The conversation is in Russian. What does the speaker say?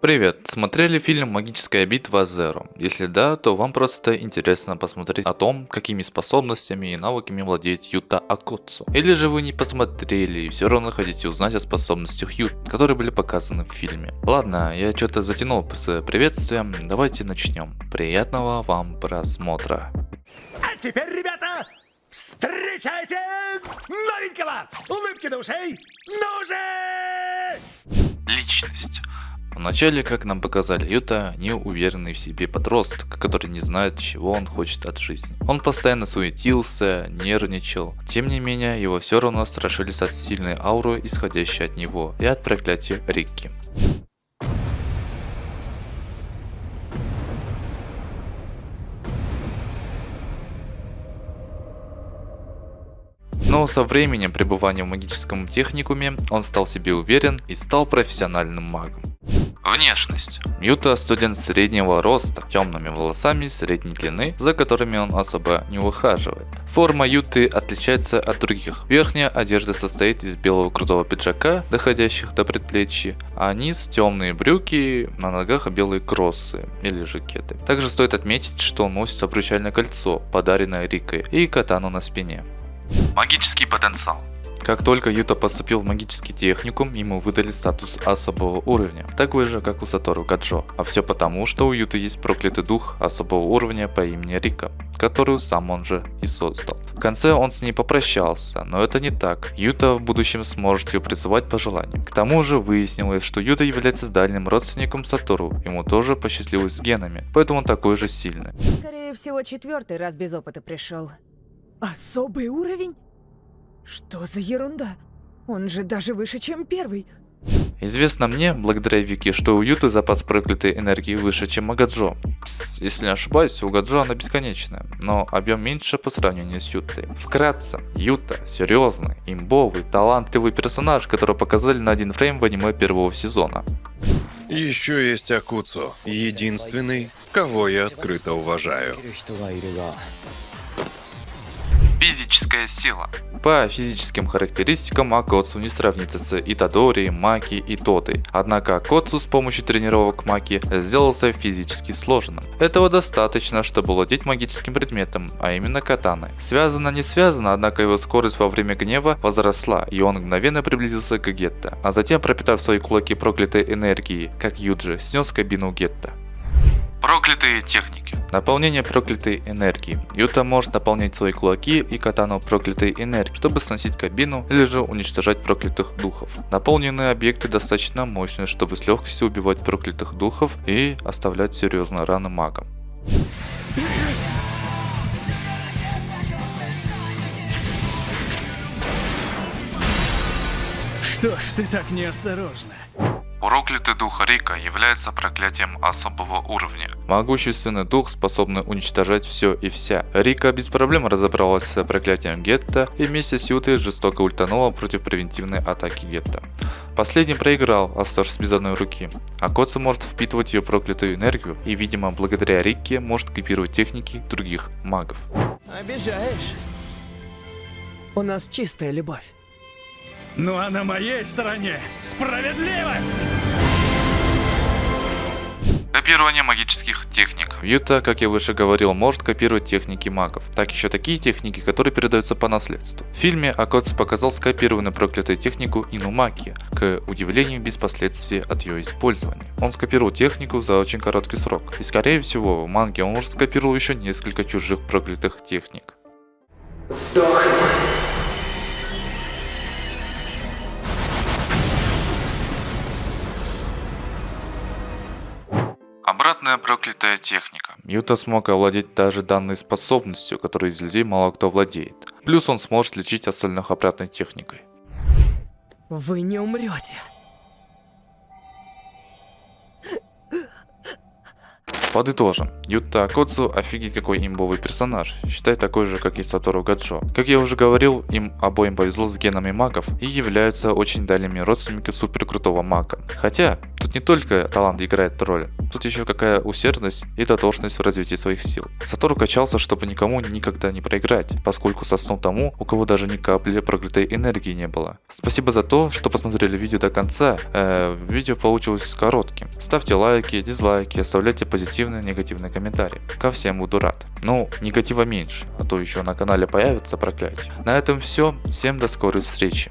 Привет, смотрели фильм «Магическая битва Зеро»? Если да, то вам просто интересно посмотреть о том, какими способностями и навыками владеет Юта Акоцу. Или же вы не посмотрели и все равно хотите узнать о способностях Ют, которые были показаны в фильме. Ладно, я что-то затянул с приветствием, давайте начнем. Приятного вам просмотра. А теперь, ребята, встречайте новенького! Улыбки до ушей! Ну же! Личность. Вначале, как нам показали Юта, неуверенный в себе подросток, который не знает, чего он хочет от жизни. Он постоянно суетился, нервничал. Тем не менее, его все равно страшились от сильной ауры, исходящей от него, и от проклятия Рикки. Но со временем пребывания в магическом техникуме он стал себе уверен и стал профессиональным магом. Внешность. Мьюта студент среднего роста, темными волосами средней длины, за которыми он особо не ухаживает. Форма Юты отличается от других. Верхняя одежда состоит из белого крутого пиджака, доходящих до предплечья, а низ темные брюки, на ногах белые кроссы или жакеты. Также стоит отметить, что он носит обручальное кольцо, подаренное Рикой, и катану на спине. Магический потенциал. Как только Юта поступил в магический техникум, ему выдали статус особого уровня, такой же как у Сатору Гаджо. А все потому, что у Юты есть проклятый дух особого уровня по имени Рика, которую сам он же и создал. В конце он с ней попрощался, но это не так. Юта в будущем сможет ее призывать по желанию. К тому же выяснилось, что Юта является дальним родственником Сатору, ему тоже посчастливилось с генами, поэтому он такой же сильный. Скорее всего, четвертый раз без опыта пришел. Особый уровень? Что за ерунда? Он же даже выше, чем первый. Известно мне, благодаря Вики, что у Юты запас проклятой энергии выше, чем у Гаджо. Пс, если не ошибаюсь, у Гаджо она бесконечная, но объем меньше по сравнению с Ютой. Вкратце, Юта – серьезный, имбовый, талантливый персонаж, которого показали на один фрейм в аниме первого сезона. Еще есть Акуцу, единственный, кого я открыто уважаю. Физическая сила. По физическим характеристикам Акоцу не сравнится с Итадори, Маки и Тотой. Однако Акоцу с помощью тренировок Маки сделался физически сложным. Этого достаточно, чтобы владеть магическим предметом, а именно катаной. Связано не связано, однако его скорость во время гнева возросла, и он мгновенно приблизился к Гетто, а затем пропитав свои кулаки проклятой энергией, как Юджи, снес кабину Гетто. Проклятые техники. Наполнение проклятой энергии. Юта может наполнять свои кулаки и катану проклятой энергии, чтобы сносить кабину или же уничтожать проклятых духов. Наполненные объекты достаточно мощные, чтобы с легкостью убивать проклятых духов и оставлять серьезные раны магам. Что ж ты так неосторожна? Проклятый дух Рика является проклятием особого уровня. Могущественный дух, способный уничтожать все и вся. Рика без проблем разобралась с проклятием Гетто и вместе с Ютой жестоко ультанула против превентивной атаки Гетто. Последний проиграл, оставшись без одной руки. А Коцу может впитывать ее проклятую энергию и, видимо, благодаря Рике может копировать техники других магов. Обижаешь. У нас чистая любовь. Ну а на моей стороне справедливость! Копирование магических техник. Юта, как я выше говорил, может копировать техники магов. Так еще такие техники, которые передаются по наследству. В фильме Акоцу показал скопированную проклятую технику Инумаки, к удивлению без последствий от ее использования. Он скопировал технику за очень короткий срок. И скорее всего, в манге он уже скопировал еще несколько чужих проклятых техник. Сдохни. Проклятая техника. Юта смог овладеть даже данной способностью, которой из людей мало кто владеет. Плюс он сможет лечить остальных обратной техникой. Вы не умрете. Подытожим. Юта Акоцу офигеть какой имбовый персонаж. Считай такой же, как и Сатору Гаджо. Как я уже говорил, им обоим повезло с генами магов и являются очень дальними родственниками супер крутого мага. Хотя, тут не только талант играет роль. Тут еще какая усердность и дотошность в развитии своих сил. Сатору качался, чтобы никому никогда не проиграть, поскольку соснул тому, у кого даже ни капли проклятой энергии не было. Спасибо за то, что посмотрели видео до конца. Э, видео получилось коротким. Ставьте лайки, дизлайки, оставляйте позитивные, негативные комментарии. Ко всем буду рад. Ну, негатива меньше, а то еще на канале появится проклятие. На этом все. Всем до скорой встречи.